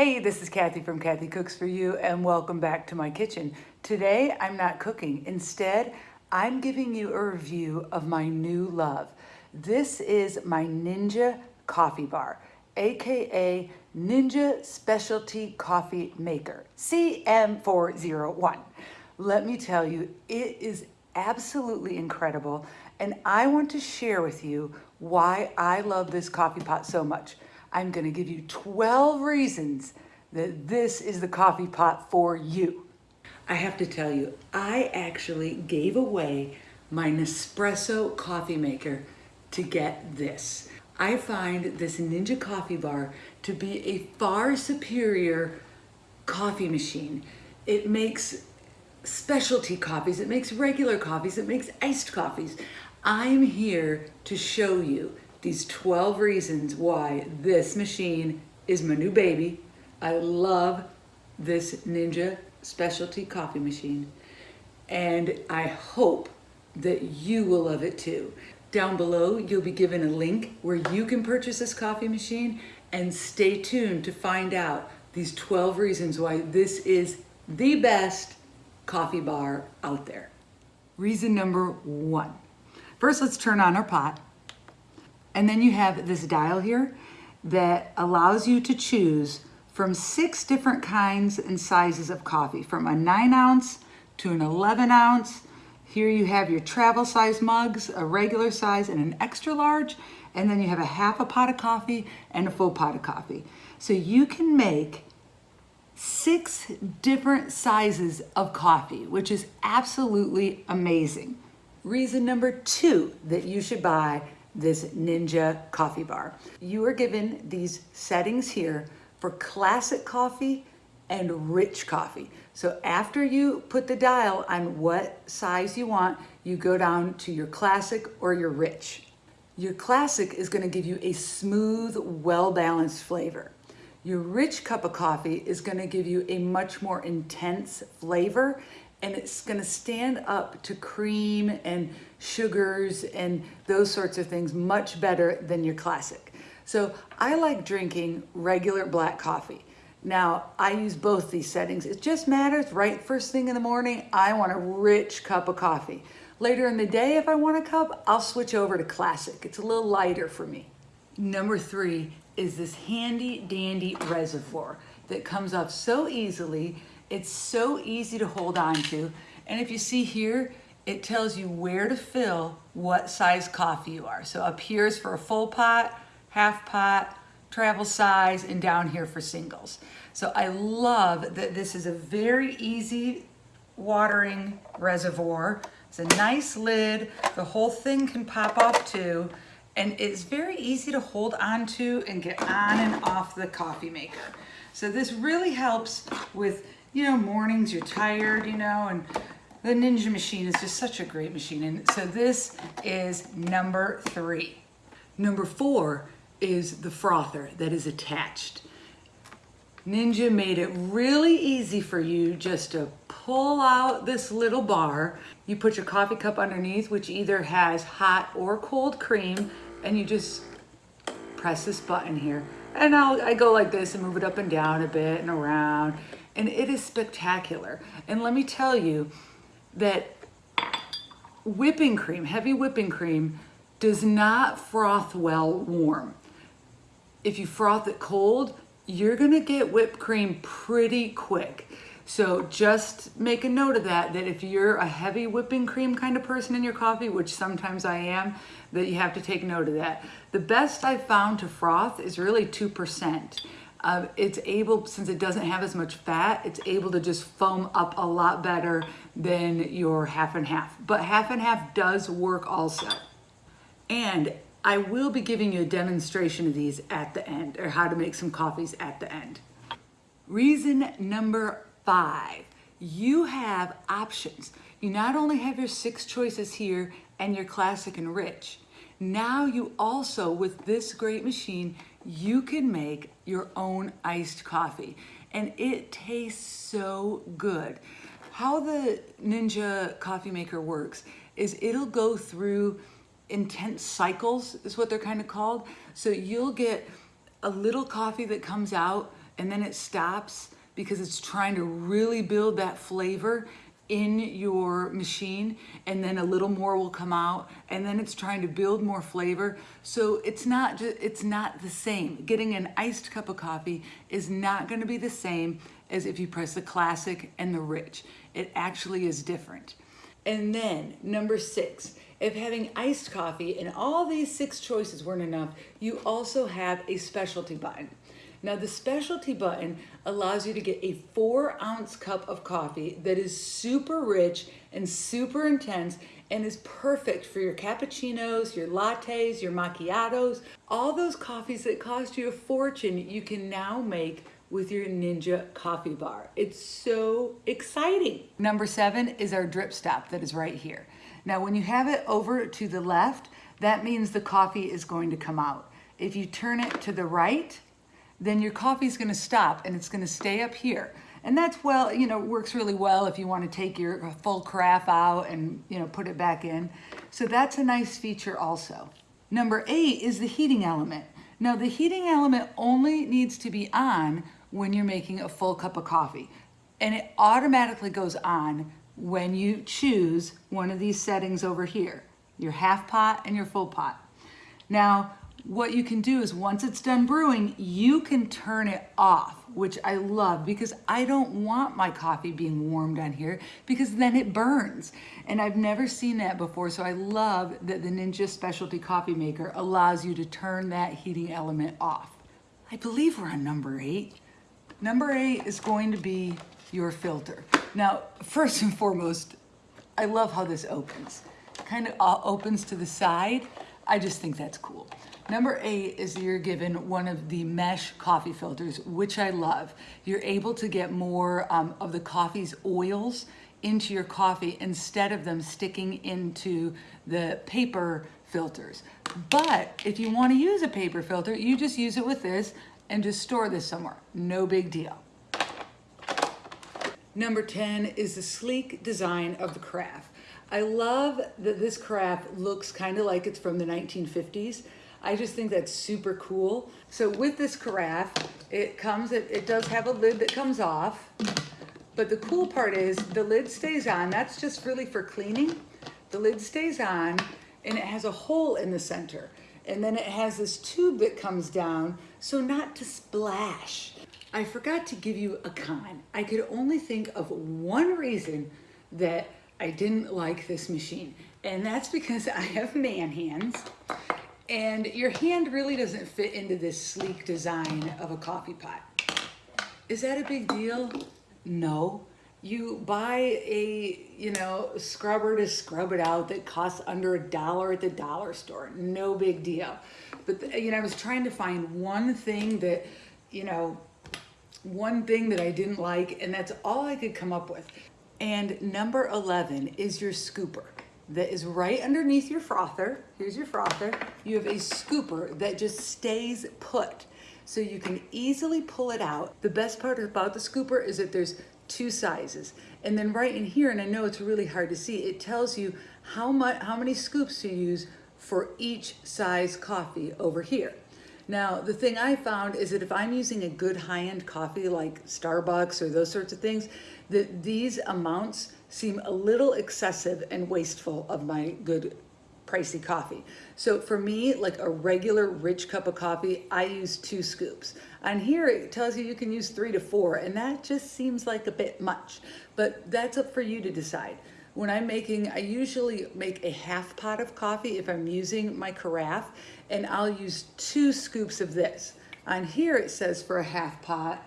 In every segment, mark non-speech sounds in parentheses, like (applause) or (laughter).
Hey, this is Kathy from Kathy Cooks For You and welcome back to my kitchen. Today, I'm not cooking. Instead, I'm giving you a review of my new love. This is my Ninja Coffee Bar, AKA Ninja Specialty Coffee Maker, CM401. Let me tell you, it is absolutely incredible and I want to share with you why I love this coffee pot so much. I'm gonna give you 12 reasons that this is the coffee pot for you. I have to tell you, I actually gave away my Nespresso coffee maker to get this. I find this Ninja coffee bar to be a far superior coffee machine. It makes specialty coffees, it makes regular coffees, it makes iced coffees. I'm here to show you these 12 reasons why this machine is my new baby. I love this Ninja specialty coffee machine and I hope that you will love it too. Down below, you'll be given a link where you can purchase this coffee machine and stay tuned to find out these 12 reasons why this is the best coffee bar out there. Reason number one. First, let's turn on our pot. And then you have this dial here that allows you to choose from six different kinds and sizes of coffee, from a nine ounce to an 11 ounce. Here you have your travel size mugs, a regular size and an extra large, and then you have a half a pot of coffee and a full pot of coffee. So you can make six different sizes of coffee, which is absolutely amazing. Reason number two that you should buy this Ninja coffee bar. You are given these settings here for classic coffee and rich coffee. So after you put the dial on what size you want, you go down to your classic or your rich. Your classic is gonna give you a smooth, well-balanced flavor. Your rich cup of coffee is gonna give you a much more intense flavor and it's gonna stand up to cream and sugars and those sorts of things much better than your classic. So I like drinking regular black coffee. Now, I use both these settings. It just matters, right first thing in the morning, I want a rich cup of coffee. Later in the day, if I want a cup, I'll switch over to classic. It's a little lighter for me. Number three is this handy dandy reservoir that comes off so easily it's so easy to hold on to. And if you see here, it tells you where to fill what size coffee you are. So up here is for a full pot, half pot, travel size, and down here for singles. So I love that this is a very easy watering reservoir. It's a nice lid. The whole thing can pop off too. And it's very easy to hold on to and get on and off the coffee maker. So this really helps with you know, mornings you're tired, you know, and the Ninja machine is just such a great machine. And so this is number three. Number four is the frother that is attached. Ninja made it really easy for you just to pull out this little bar. You put your coffee cup underneath, which either has hot or cold cream, and you just press this button here. And I'll, I go like this and move it up and down a bit and around and it is spectacular. And let me tell you that whipping cream, heavy whipping cream, does not froth well warm. If you froth it cold, you're gonna get whipped cream pretty quick. So just make a note of that, that if you're a heavy whipping cream kind of person in your coffee, which sometimes I am, that you have to take note of that. The best I've found to froth is really 2% uh, it's able, since it doesn't have as much fat, it's able to just foam up a lot better than your half and half. But half and half does work also. And I will be giving you a demonstration of these at the end, or how to make some coffees at the end. Reason number five, you have options. You not only have your six choices here and your classic and rich, now you also, with this great machine, you can make your own iced coffee and it tastes so good. How the Ninja coffee maker works is it'll go through intense cycles is what they're kind of called. So you'll get a little coffee that comes out and then it stops because it's trying to really build that flavor in your machine and then a little more will come out and then it's trying to build more flavor. So it's not just it's not the same. Getting an iced cup of coffee is not going to be the same as if you press the classic and the rich. It actually is different. And then number six if having iced coffee and all these six choices weren't enough you also have a specialty button now the specialty button allows you to get a four ounce cup of coffee that is super rich and super intense and is perfect for your cappuccinos, your lattes, your macchiatos, all those coffees that cost you a fortune you can now make with your Ninja coffee bar. It's so exciting. Number seven is our drip stop that is right here. Now when you have it over to the left, that means the coffee is going to come out. If you turn it to the right, then your coffee is going to stop and it's going to stay up here. And that's well, you know, works really well if you want to take your uh, full carafe out and, you know, put it back in. So that's a nice feature also. Number eight is the heating element. Now the heating element only needs to be on when you're making a full cup of coffee. And it automatically goes on when you choose one of these settings over here, your half pot and your full pot. Now, what you can do is once it's done brewing, you can turn it off, which I love because I don't want my coffee being warmed on here because then it burns. And I've never seen that before. So I love that the Ninja Specialty Coffee Maker allows you to turn that heating element off. I believe we're on number eight. Number eight is going to be your filter. Now, first and foremost, I love how this opens. Kind of uh, opens to the side. I just think that's cool. Number eight is you're given one of the mesh coffee filters, which I love. You're able to get more um, of the coffee's oils into your coffee instead of them sticking into the paper filters. But if you want to use a paper filter, you just use it with this and just store this somewhere. No big deal. Number 10 is the sleek design of the carafe. I love that this carafe looks kind of like it's from the 1950s. I just think that's super cool. So with this carafe, it comes, it, it does have a lid that comes off, but the cool part is the lid stays on. That's just really for cleaning. The lid stays on and it has a hole in the center. And then it has this tube that comes down, so not to splash. I forgot to give you a con. I could only think of one reason that I didn't like this machine. And that's because I have man hands and your hand really doesn't fit into this sleek design of a coffee pot. Is that a big deal? No. You buy a, you know, scrubber to scrub it out that costs under a dollar at the dollar store. No big deal. But, you know, I was trying to find one thing that, you know, one thing that I didn't like, and that's all I could come up with. And number 11 is your scooper that is right underneath your frother. Here's your frother. You have a scooper that just stays put. So you can easily pull it out. The best part about the scooper is that there's two sizes. And then right in here, and I know it's really hard to see, it tells you how much, how many scoops to use for each size coffee over here. Now, the thing I found is that if I'm using a good high-end coffee like Starbucks or those sorts of things, that these amounts seem a little excessive and wasteful of my good pricey coffee. So for me, like a regular rich cup of coffee, I use two scoops. And here it tells you you can use three to four, and that just seems like a bit much. But that's up for you to decide. When I'm making, I usually make a half pot of coffee if I'm using my carafe, and I'll use two scoops of this. On here it says for a half pot,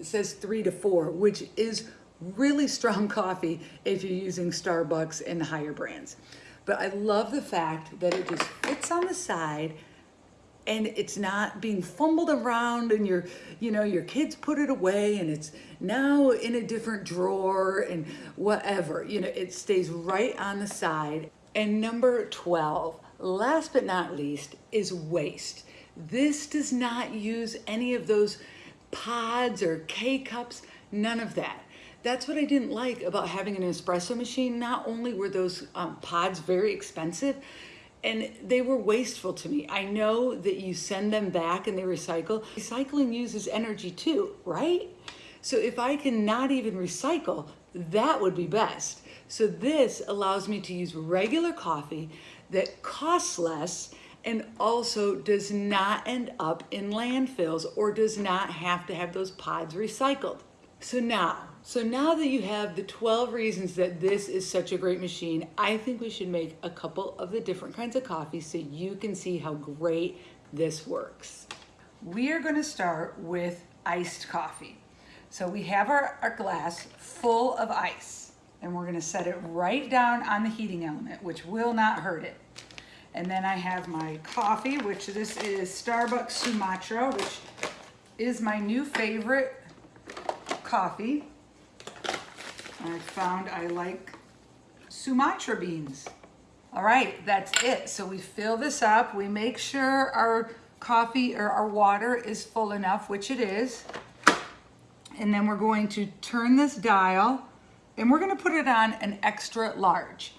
it says three to four, which is really strong (laughs) coffee if you're using Starbucks and higher brands. But I love the fact that it just fits on the side and it's not being fumbled around and your, you know, your kids put it away and it's now in a different drawer and whatever, you know, it stays right on the side. And number 12, last but not least, is waste. This does not use any of those pods or K-cups, none of that. That's what I didn't like about having an espresso machine. Not only were those um, pods very expensive, and they were wasteful to me. I know that you send them back and they recycle. Recycling uses energy too, right? So if I can not even recycle, that would be best. So this allows me to use regular coffee that costs less and also does not end up in landfills or does not have to have those pods recycled. So now, so now that you have the 12 reasons that this is such a great machine, I think we should make a couple of the different kinds of coffee so you can see how great this works. We are gonna start with iced coffee. So we have our, our glass full of ice and we're gonna set it right down on the heating element, which will not hurt it. And then I have my coffee, which this is Starbucks Sumatra, which is my new favorite coffee. I found I like Sumatra beans. All right, that's it. So we fill this up. We make sure our coffee or our water is full enough, which it is. And then we're going to turn this dial and we're gonna put it on an extra large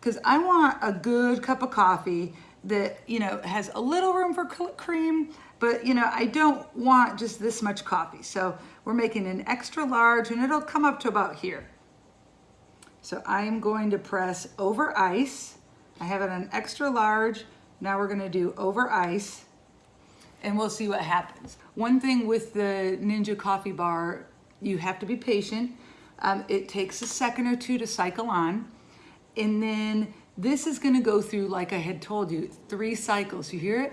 because I want a good cup of coffee that, you know, has a little room for cream, but you know, I don't want just this much coffee. So we're making an extra large and it'll come up to about here. So I'm going to press over ice. I have it on extra large. Now we're gonna do over ice and we'll see what happens. One thing with the Ninja coffee bar, you have to be patient. Um, it takes a second or two to cycle on. And then this is gonna go through, like I had told you, three cycles. You hear it?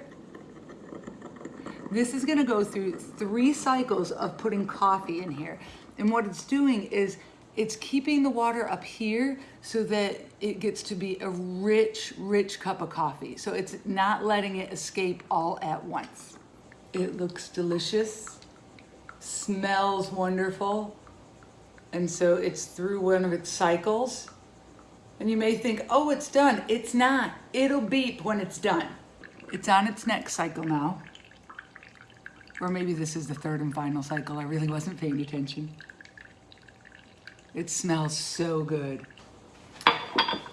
This is gonna go through three cycles of putting coffee in here. And what it's doing is it's keeping the water up here so that it gets to be a rich, rich cup of coffee. So it's not letting it escape all at once. It looks delicious, smells wonderful. And so it's through one of its cycles. And you may think, oh, it's done. It's not. It'll beep when it's done. It's on its next cycle now. Or maybe this is the third and final cycle. I really wasn't paying attention. It smells so good.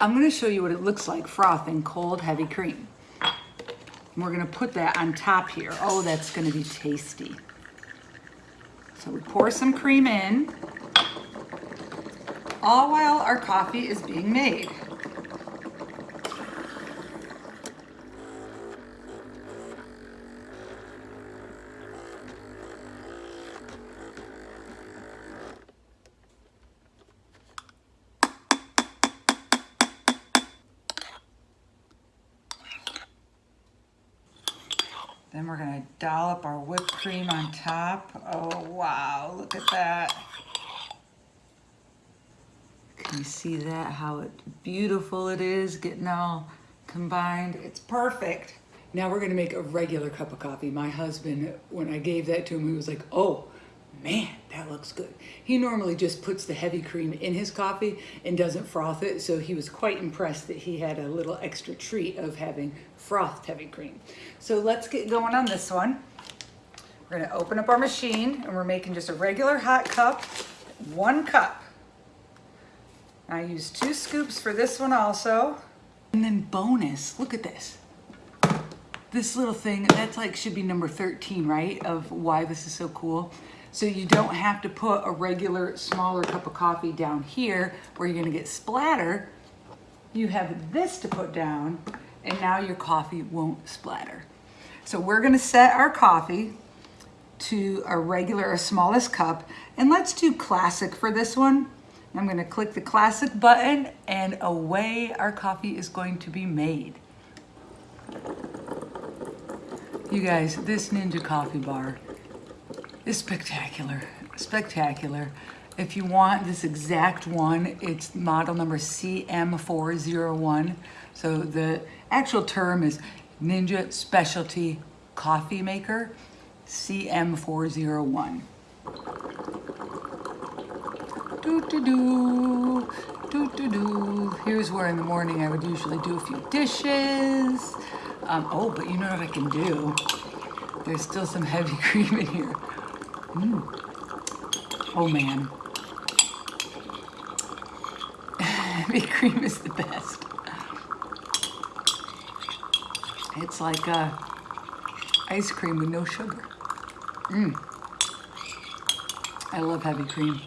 I'm gonna show you what it looks like frothing cold heavy cream. And we're gonna put that on top here. Oh, that's gonna be tasty. So we pour some cream in, all while our coffee is being made. Then we're gonna dollop our whipped cream on top. Oh, wow, look at that. You see that, how it, beautiful it is, getting all combined? It's perfect. Now we're gonna make a regular cup of coffee. My husband, when I gave that to him, he was like, oh, man, that looks good. He normally just puts the heavy cream in his coffee and doesn't froth it, so he was quite impressed that he had a little extra treat of having frothed heavy cream. So let's get going on this one. We're gonna open up our machine and we're making just a regular hot cup, one cup. I use two scoops for this one also. And then bonus, look at this this little thing, that's like should be number 13, right? Of why this is so cool. So you don't have to put a regular smaller cup of coffee down here where you're gonna get splatter. You have this to put down and now your coffee won't splatter. So we're gonna set our coffee to a regular or smallest cup and let's do classic for this one. I'm gonna click the classic button and away our coffee is going to be made. You guys, this Ninja coffee bar is spectacular, spectacular. If you want this exact one, it's model number CM401. So the actual term is Ninja Specialty Coffee Maker CM401. Do do do, do do do. Here's where in the morning I would usually do a few dishes. Um, oh, but you know what I can do? There's still some heavy (laughs) cream in here. Mm. Oh man. (laughs) Heavy cream is the best. It's like uh, ice cream with no sugar. Mmm. I love heavy cream.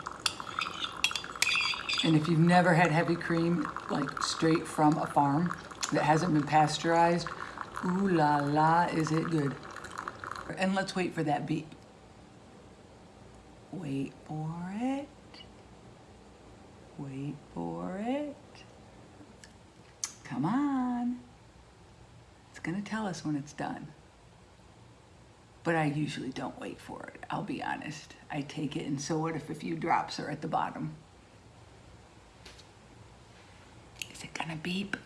And if you've never had heavy cream, like straight from a farm that hasn't been pasteurized, ooh la la, is it good. And let's wait for that beep. Wait for it. Wait for it. Come on. It's gonna tell us when it's done. But I usually don't wait for it, I'll be honest. I take it and so what if a few drops are at the bottom? Is it gonna beep?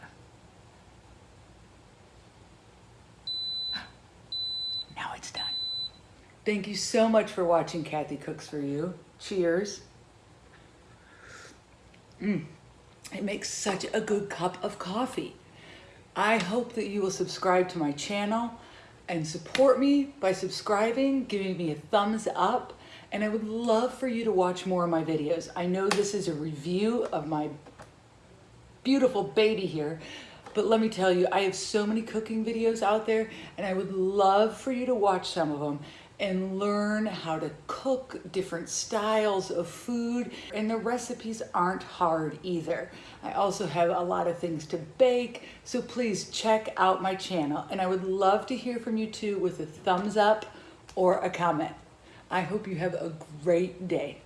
(gasps) Now it's done. Thank you so much for watching Kathy Cooks For You. Cheers. Mm. It makes such a good cup of coffee. I hope that you will subscribe to my channel and support me by subscribing, giving me a thumbs up, and I would love for you to watch more of my videos. I know this is a review of my beautiful baby here, but let me tell you, I have so many cooking videos out there and I would love for you to watch some of them and learn how to cook different styles of food. And the recipes aren't hard either. I also have a lot of things to bake, so please check out my channel. And I would love to hear from you too with a thumbs up or a comment. I hope you have a great day.